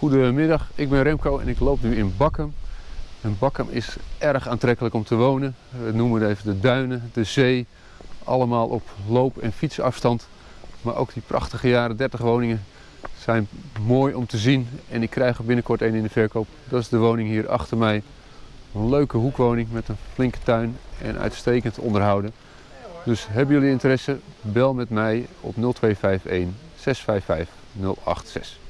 Goedemiddag, ik ben Remco en ik loop nu in Bakkum. En Bakkum is erg aantrekkelijk om te wonen. We noemen het even de duinen, de zee. Allemaal op loop- en fietsafstand. Maar ook die prachtige jaren 30 woningen zijn mooi om te zien. En ik krijg er binnenkort een in de verkoop. Dat is de woning hier achter mij. Een leuke hoekwoning met een flinke tuin en uitstekend onderhouden. Dus hebben jullie interesse, bel met mij op 0251 655 086.